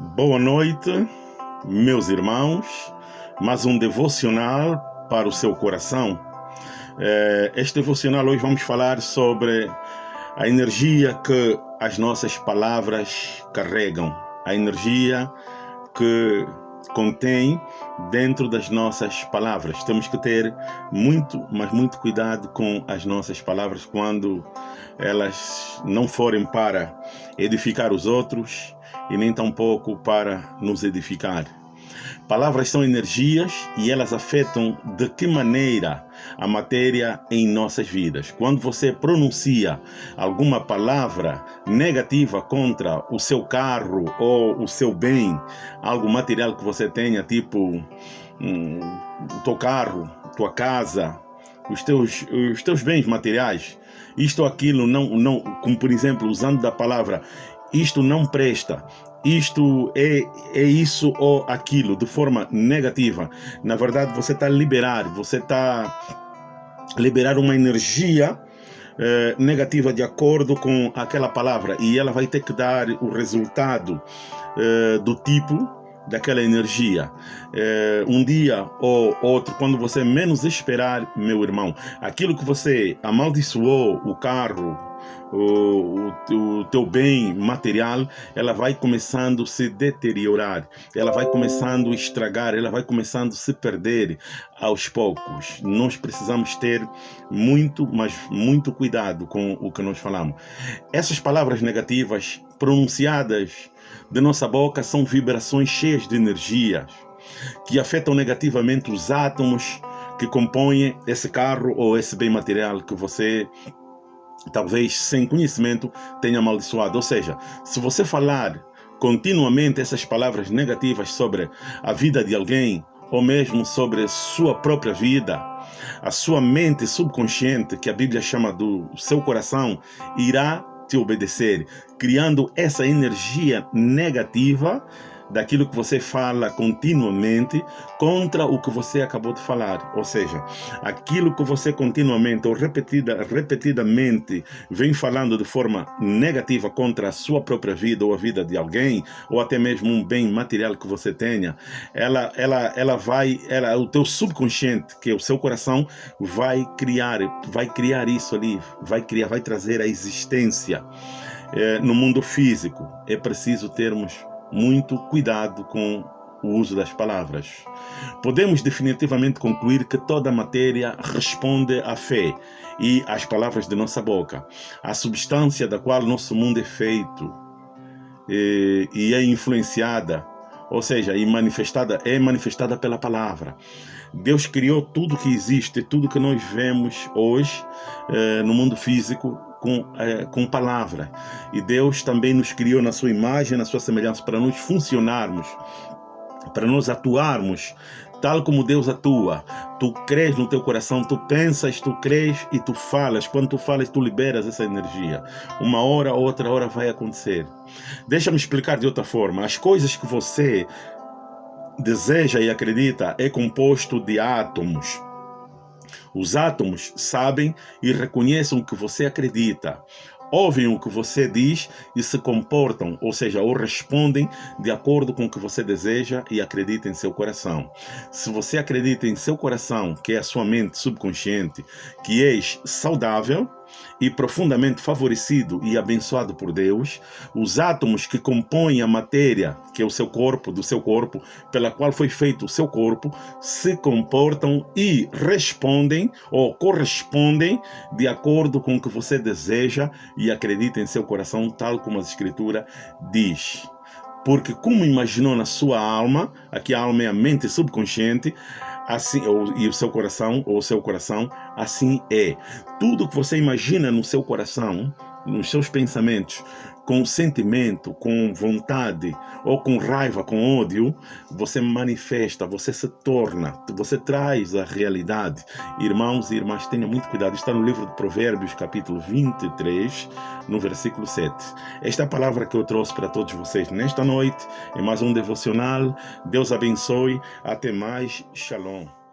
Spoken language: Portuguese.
Boa noite, meus irmãos. Mais um devocional para o seu coração. É, este devocional hoje vamos falar sobre a energia que as nossas palavras carregam, a energia que contém dentro das nossas palavras. Temos que ter muito, mas muito cuidado com as nossas palavras quando elas não forem para edificar os outros e nem tampouco para nos edificar. Palavras são energias e elas afetam de que maneira a matéria em nossas vidas. Quando você pronuncia alguma palavra negativa contra o seu carro ou o seu bem, algo material que você tenha, tipo hum, o teu carro, tua casa, os teus, os teus bens materiais, isto ou aquilo, não, não, como por exemplo, usando da palavra isto não presta, isto é, é isso ou aquilo, de forma negativa. Na verdade, você está liberar, você está liberar uma energia eh, negativa de acordo com aquela palavra e ela vai ter que dar o resultado eh, do tipo daquela energia. É, um dia ou outro, quando você menos esperar, meu irmão, aquilo que você amaldiçoou, o carro, o, o, o, teu bem material, ela vai começando a se deteriorar, ela vai começando a estragar, ela vai começando a se perder aos poucos. Nós precisamos ter muito, mas muito cuidado com o que nós falamos. Essas palavras negativas pronunciadas de nossa boca são vibrações cheias de energias que afetam negativamente os átomos que compõem esse carro ou esse bem material que você talvez sem conhecimento tenha amaldiçoado. Ou seja, se você falar continuamente essas palavras negativas sobre a vida de alguém ou mesmo sobre sua própria vida, a sua mente subconsciente, que a Bíblia chama do seu coração, irá te obedecer, criando essa energia negativa daquilo que você fala continuamente contra o que você acabou de falar. Ou seja, aquilo que você continuamente ou repetida, repetidamente vem falando de forma negativa contra a sua própria vida ou a vida de alguém, ou até mesmo um bem material que você tenha, ela, ela, ela vai, ela, o teu subconsciente, que é o seu coração, vai criar, vai criar isso ali, vai criar, vai trazer a existência. É, no mundo físico, é preciso termos muito cuidado com o uso das palavras. Podemos definitivamente concluir que toda matéria responde à fé e às palavras de nossa boca, a substância da qual nosso mundo é feito e, e é influenciada, ou seja, e manifestada é manifestada pela palavra. Deus criou tudo que existe, tudo que nós vemos hoje eh, no mundo físico com, é, com palavra. E Deus também nos criou na sua imagem, na sua semelhança, para nós funcionarmos, para nós atuarmos tal como Deus atua. Tu crês no teu coração, tu pensas, tu crês e tu falas. Quando tu falas, tu liberas essa energia. Uma hora, outra hora vai acontecer. Deixa-me explicar de outra forma. As coisas que você deseja e acredita é composto de átomos. Os átomos sabem e reconhecem o que você acredita, ouvem o que você diz e se comportam, ou seja, ou respondem de acordo com o que você deseja e acredita em seu coração. Se você acredita em seu coração, que é a sua mente subconsciente, que és saudável, e profundamente favorecido e abençoado por Deus, os átomos que compõem a matéria, que é o seu corpo, do seu corpo, pela qual foi feito o seu corpo, se comportam e respondem ou correspondem de acordo com o que você deseja e acredita em seu coração, tal como a Escritura diz. Porque como imaginou na sua alma, aqui a alma é a mente subconsciente, assim, ou, e o seu coração, ou o seu coração, assim é. Tudo que você imagina no seu coração, nos seus pensamentos, com sentimento, com vontade, ou com raiva, com ódio, você manifesta, você se torna, você traz a realidade. Irmãos e irmãs, tenham muito cuidado. Está no livro de Provérbios, capítulo 23, no versículo 7. Esta é a palavra que eu trouxe para todos vocês nesta noite, em mais um devocional. Deus abençoe. Até mais. Shalom.